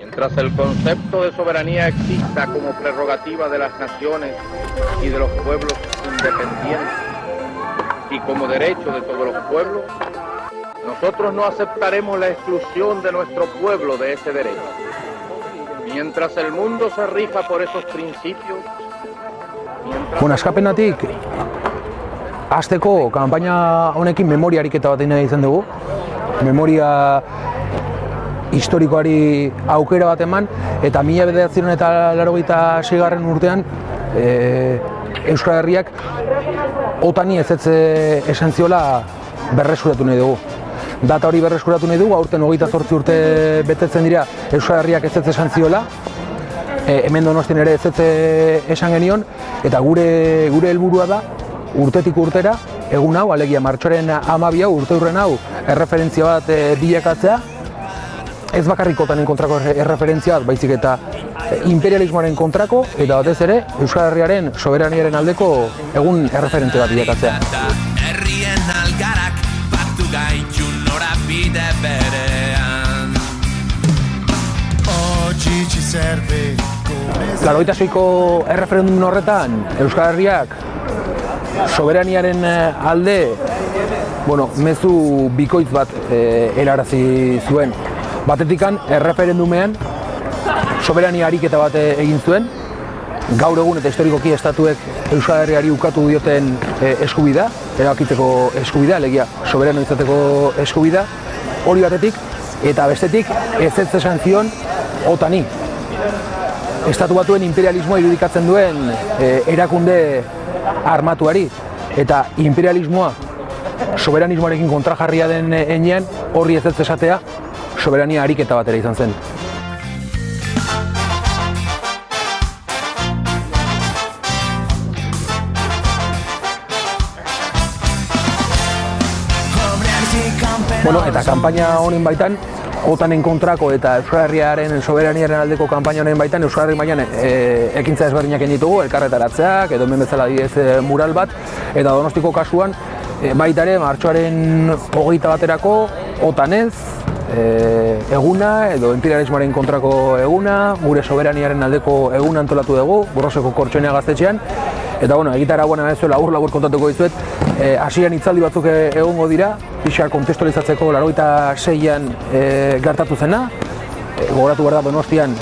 Mientras el concepto de soberanía exista como prerrogativa de las naciones y de los pueblos independientes y como derecho de todos los pueblos, nosotros no aceptaremos la exclusión de nuestro pueblo de ese derecho. Mientras el mundo se rija por esos principios. Bueno, eskapenatik, azteko kanpaina honekin memoria ariketa bat egin izan dugu. Memoria historikoari aukera bat eman, eta mila bederatzen eta laro garren urtean, e, Euskal Herriak otani ez ez esan ziola berreskuratu nahi dugu. Data hori berreskuratu nahi dugu, aurten hogeita zortzi urte betetzen dira Euskal Herriak ez ez esan ziola, e, hemen donostin ere ez ez esan genion, eta gure gure helburua da, urtetik urtera, egun hau, alegia martxoren amabia urte urren hau, erreferentzia bat e, bilakatzea, ez bakarrik otanen kontrako erreferentzia bat, baizik eta imperialismoaren kontrako, eta batez ere, Euskal Herriaren soberaniaren aldeko egun erreferente bat bilakatzea. Herrien algarak batu gaitu norabide berean Otxitsi zerbe Laroita zoiko erreferendum horretan, Euskal Herriak soberaniaren alde bueno, mezu bikoitz bat e, erarazi zuen. Batetikan, erreferendumean, soberania ariketa bat egin zuen, gaur egun eta historikoki estatuek Euskal Herriari ukatu dioten e, eskubida, erabakiteko eskubida, legia soberano izateko eskubida, hori batetik, eta bestetik ez ez esan zion otani. Estatu batuen imperialismoa irudikatzen duen e, erakunde armatuari, eta imperialismoa soberanismoarekin kontrajarria den enean horri ez ez esatea soberania ariketa batera izan zen. Bueno, eta kanpaina honen baitan, otanen kontrako eta Euskal Herriaren soberaniaren aldeko kanpaina honen baitan Euskal Herri mailan e, ekintza ezberdinak ditugu, elkarretaratzeak edo hemen bezala diez e, mural bat eta Donostiko kasuan e, baita ere martxoaren hogeita baterako otanez e, eguna edo imperialismoaren kontrako eguna, gure soberaniaren aldeko eguna antolatu dugu, borroseko kortxonea gaztetxean. Eta bueno, egitara buena bezuela aur labur kontatuko dizuet, e, hasian hitzaldi batzuk egongo dira, pixa kontestualizatzeko laroita seian e, gertatu zena, e, gogoratu behar da Donostian,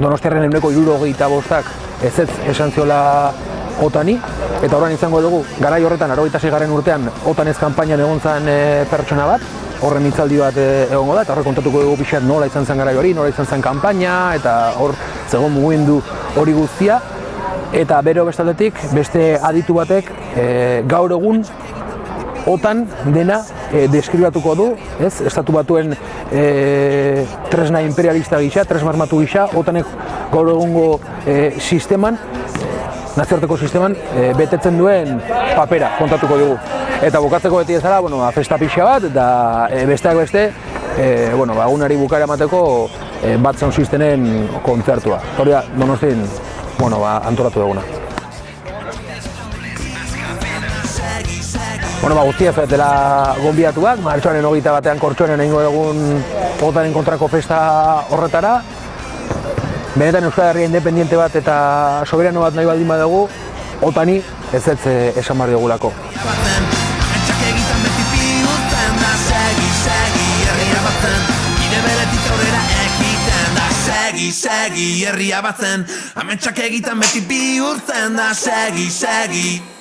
Donostiaren eguneko iruro bostak ez ez esan ziola otani, eta horren izango dugu, garai horretan, arogeita garren urtean, otan ez kampainan egon zen e, pertsona bat, horren hitzaldi bat e, egongo da, eta horre kontatuko dugu pixat nola izan zen garai hori, nola izan zen kampaina, eta hor zegoen mugindu hori guztia, eta bero bestaldetik beste aditu batek e, gaur egun otan dena e, deskribatuko du, ez? Estatu batuen e, tresna imperialista gisa, tresmarmatu gisa, otanek gaur egungo e, sisteman, nazioarteko sisteman, e, betetzen duen papera kontatuko dugu. Eta bukatzeko beti ezara, bueno, ba, festa pixa bat, eta e, besteak beste, e, bueno, ba, agunari bukara emateko e, bat zaun sistenen kontzertua. Hori da, donostin, bueno, ba, antolatu duguna. Bueno, ba, guztia dela gonbiatuak, martxoaren hogeita batean kortxonen egingo egun potaren kontrako festa horretara. Benetan Euskal Herria independiente bat eta soberano bat nahi baldin badugu, otani ez ez eh, esan barri dugulako. segi, segi, herria batzen Ametsak egiten beti bihurtzen da, segi, segi